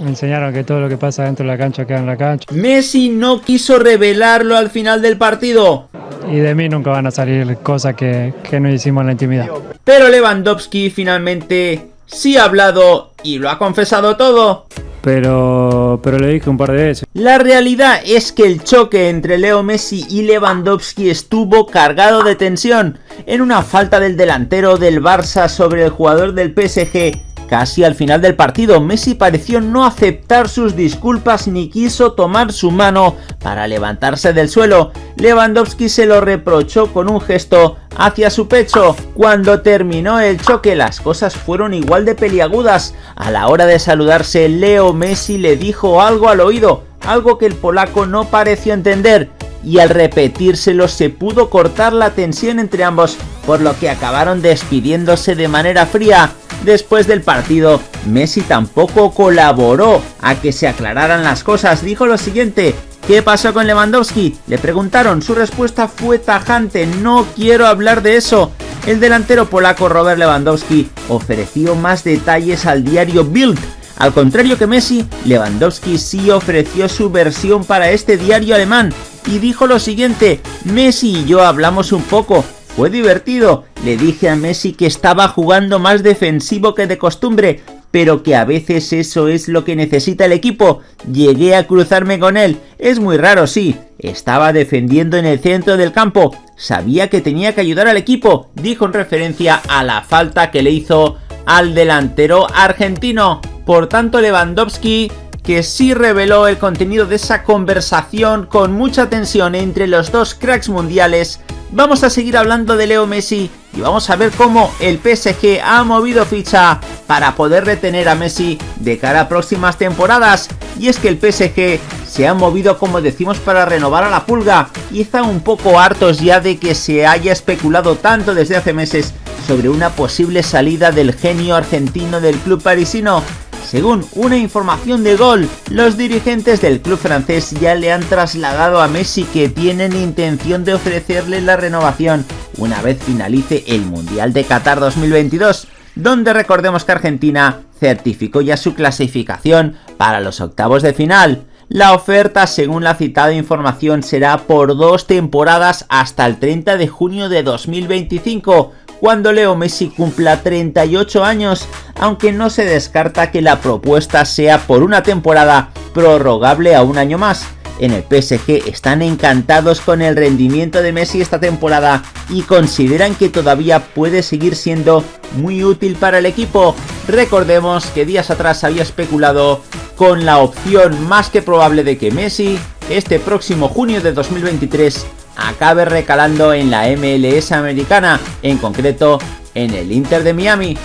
Me enseñaron que todo lo que pasa dentro de la cancha queda en la cancha. Messi no quiso revelarlo al final del partido. Y de mí nunca van a salir cosas que, que no hicimos en la intimidad. Pero Lewandowski finalmente sí ha hablado y lo ha confesado todo. Pero, pero le dije un par de veces. La realidad es que el choque entre Leo Messi y Lewandowski estuvo cargado de tensión en una falta del delantero del Barça sobre el jugador del PSG Casi al final del partido, Messi pareció no aceptar sus disculpas ni quiso tomar su mano para levantarse del suelo. Lewandowski se lo reprochó con un gesto hacia su pecho. Cuando terminó el choque las cosas fueron igual de peliagudas. A la hora de saludarse, Leo Messi le dijo algo al oído, algo que el polaco no pareció entender y al repetírselo se pudo cortar la tensión entre ambos, por lo que acabaron despidiéndose de manera fría. Después del partido, Messi tampoco colaboró a que se aclararan las cosas, dijo lo siguiente, ¿Qué pasó con Lewandowski? Le preguntaron, su respuesta fue tajante, no quiero hablar de eso. El delantero polaco Robert Lewandowski ofreció más detalles al diario Bild. Al contrario que Messi, Lewandowski sí ofreció su versión para este diario alemán y dijo lo siguiente, Messi y yo hablamos un poco, fue divertido, le dije a Messi que estaba jugando más defensivo que de costumbre, pero que a veces eso es lo que necesita el equipo. Llegué a cruzarme con él, es muy raro sí, estaba defendiendo en el centro del campo, sabía que tenía que ayudar al equipo, dijo en referencia a la falta que le hizo al delantero argentino. Por tanto Lewandowski que sí reveló el contenido de esa conversación con mucha tensión entre los dos cracks mundiales vamos a seguir hablando de Leo Messi y vamos a ver cómo el PSG ha movido ficha para poder retener a Messi de cara a próximas temporadas. Y es que el PSG se ha movido como decimos para renovar a la pulga y están un poco hartos ya de que se haya especulado tanto desde hace meses sobre una posible salida del genio argentino del club parisino según una información de Gol, los dirigentes del club francés ya le han trasladado a Messi que tienen intención de ofrecerle la renovación una vez finalice el Mundial de Qatar 2022, donde recordemos que Argentina certificó ya su clasificación para los octavos de final. La oferta, según la citada información, será por dos temporadas hasta el 30 de junio de 2025, cuando Leo Messi cumpla 38 años, aunque no se descarta que la propuesta sea por una temporada prorrogable a un año más. En el PSG están encantados con el rendimiento de Messi esta temporada y consideran que todavía puede seguir siendo muy útil para el equipo. Recordemos que días atrás había especulado con la opción más que probable de que Messi este próximo junio de 2023 acabe recalando en la MLS americana, en concreto en el Inter de Miami.